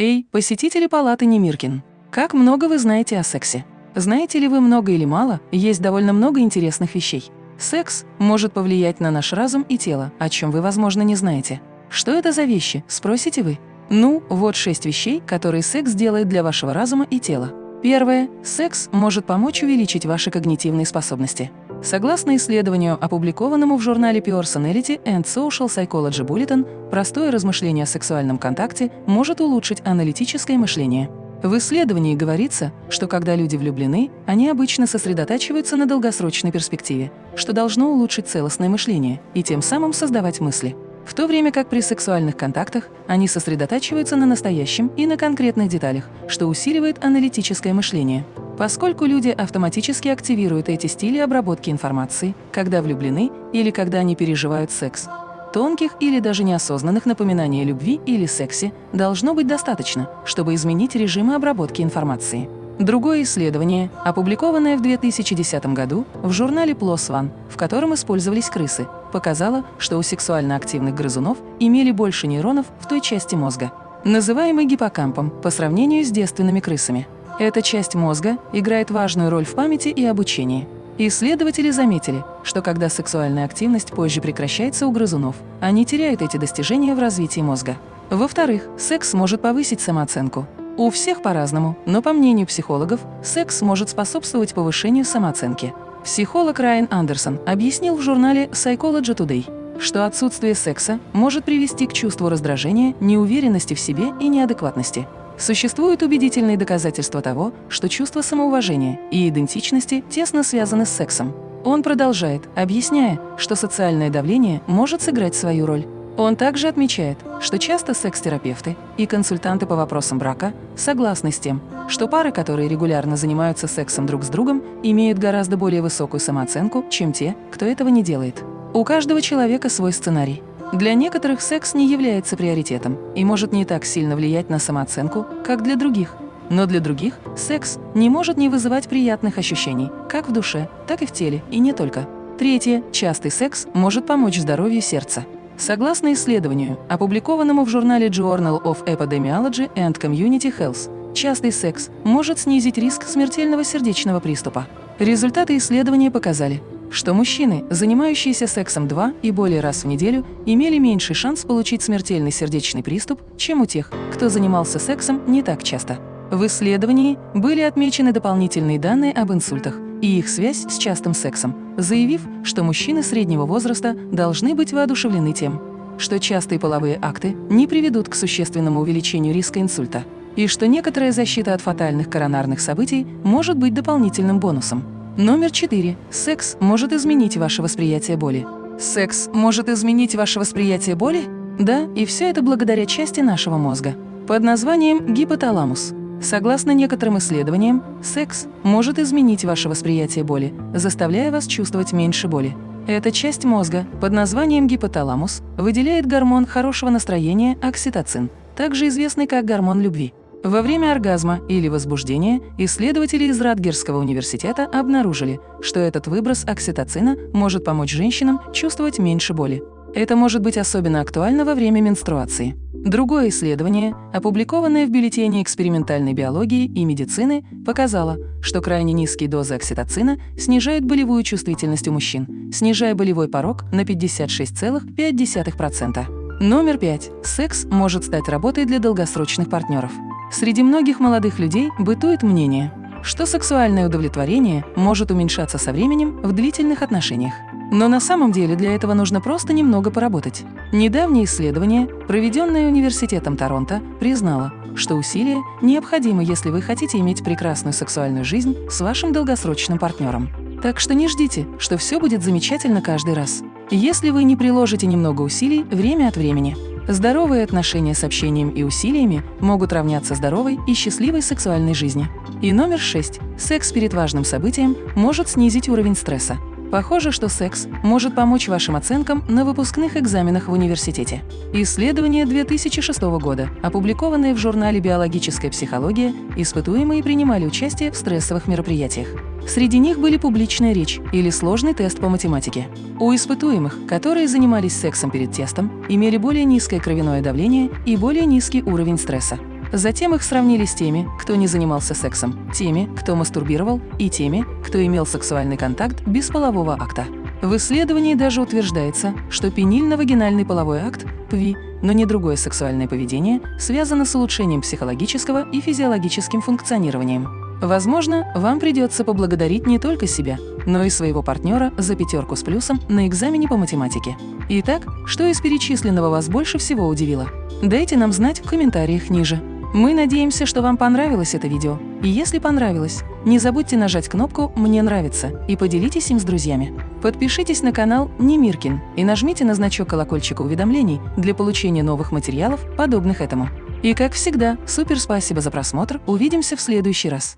Эй, посетители палаты Немиркин! Как много вы знаете о сексе? Знаете ли вы много или мало, есть довольно много интересных вещей. Секс может повлиять на наш разум и тело, о чем вы, возможно, не знаете. Что это за вещи, спросите вы? Ну, вот шесть вещей, которые секс делает для вашего разума и тела. Первое. Секс может помочь увеличить ваши когнитивные способности. Согласно исследованию, опубликованному в журнале Personality and Social Psychology Bulletin, простое размышление о сексуальном контакте может улучшить аналитическое мышление. В исследовании говорится, что когда люди влюблены, они обычно сосредотачиваются на долгосрочной перспективе, что должно улучшить целостное мышление и тем самым создавать мысли. В то время как при сексуальных контактах они сосредотачиваются на настоящем и на конкретных деталях, что усиливает аналитическое мышление. Поскольку люди автоматически активируют эти стили обработки информации, когда влюблены или когда они переживают секс, тонких или даже неосознанных напоминаний о любви или сексе должно быть достаточно, чтобы изменить режимы обработки информации. Другое исследование, опубликованное в 2010 году в журнале PLOS ONE, в котором использовались крысы, показало, что у сексуально активных грызунов имели больше нейронов в той части мозга, называемой гиппокампом, по сравнению с девственными крысами. Эта часть мозга играет важную роль в памяти и обучении. Исследователи заметили, что когда сексуальная активность позже прекращается у грызунов, они теряют эти достижения в развитии мозга. Во-вторых, секс может повысить самооценку. У всех по-разному, но по мнению психологов, секс может способствовать повышению самооценки. Психолог Райан Андерсон объяснил в журнале Psychology Today, что отсутствие секса может привести к чувству раздражения, неуверенности в себе и неадекватности. Существуют убедительные доказательства того, что чувство самоуважения и идентичности тесно связаны с сексом. Он продолжает, объясняя, что социальное давление может сыграть свою роль. Он также отмечает, что часто секс-терапевты и консультанты по вопросам брака согласны с тем, что пары, которые регулярно занимаются сексом друг с другом, имеют гораздо более высокую самооценку, чем те, кто этого не делает. У каждого человека свой сценарий. Для некоторых секс не является приоритетом и может не так сильно влиять на самооценку, как для других. Но для других секс не может не вызывать приятных ощущений, как в душе, так и в теле, и не только. Третье. Частый секс может помочь здоровью сердца. Согласно исследованию, опубликованному в журнале Journal of Epidemiology and Community Health, частый секс может снизить риск смертельного сердечного приступа. Результаты исследования показали, что мужчины, занимающиеся сексом два и более раз в неделю, имели меньший шанс получить смертельный сердечный приступ, чем у тех, кто занимался сексом не так часто. В исследовании были отмечены дополнительные данные об инсультах и их связь с частым сексом, заявив, что мужчины среднего возраста должны быть воодушевлены тем, что частые половые акты не приведут к существенному увеличению риска инсульта, и что некоторая защита от фатальных коронарных событий может быть дополнительным бонусом. Номер 4. Секс может изменить ваше восприятие боли. Секс может изменить ваше восприятие боли? Да, и все это благодаря части нашего мозга под названием гипоталамус. Согласно некоторым исследованиям, секс может изменить ваше восприятие боли, заставляя вас чувствовать меньше боли. Эта часть мозга под названием гипоталамус выделяет гормон хорошего настроения окситоцин, также известный как гормон любви. Во время оргазма или возбуждения исследователи из Радгерского университета обнаружили, что этот выброс окситоцина может помочь женщинам чувствовать меньше боли. Это может быть особенно актуально во время менструации. Другое исследование, опубликованное в бюллетене экспериментальной биологии и медицины, показало, что крайне низкие дозы окситоцина снижают болевую чувствительность у мужчин, снижая болевой порог на 56,5%. Номер пять. Секс может стать работой для долгосрочных партнеров. Среди многих молодых людей бытует мнение, что сексуальное удовлетворение может уменьшаться со временем в длительных отношениях. Но на самом деле для этого нужно просто немного поработать. Недавнее исследование, проведенное Университетом Торонто, признало, что усилия необходимы, если вы хотите иметь прекрасную сексуальную жизнь с вашим долгосрочным партнером. Так что не ждите, что все будет замечательно каждый раз. Если вы не приложите немного усилий время от времени, Здоровые отношения с общением и усилиями могут равняться здоровой и счастливой сексуальной жизни. И номер шесть. Секс перед важным событием может снизить уровень стресса. Похоже, что секс может помочь вашим оценкам на выпускных экзаменах в университете. Исследование 2006 года, опубликованное в журнале «Биологическая психология», испытуемые принимали участие в стрессовых мероприятиях. Среди них были публичная речь или сложный тест по математике. У испытуемых, которые занимались сексом перед тестом, имели более низкое кровяное давление и более низкий уровень стресса. Затем их сравнили с теми, кто не занимался сексом, теми, кто мастурбировал и теми, кто имел сексуальный контакт без полового акта. В исследовании даже утверждается, что пенильно-вагинальный половой акт, ПВИ, но не другое сексуальное поведение, связано с улучшением психологического и физиологическим функционированием. Возможно, вам придется поблагодарить не только себя, но и своего партнера за пятерку с плюсом на экзамене по математике. Итак, что из перечисленного вас больше всего удивило? Дайте нам знать в комментариях ниже. Мы надеемся, что вам понравилось это видео. И если понравилось, не забудьте нажать кнопку «Мне нравится» и поделитесь им с друзьями. Подпишитесь на канал Немиркин и нажмите на значок колокольчика уведомлений для получения новых материалов, подобных этому. И как всегда, супер спасибо за просмотр, увидимся в следующий раз.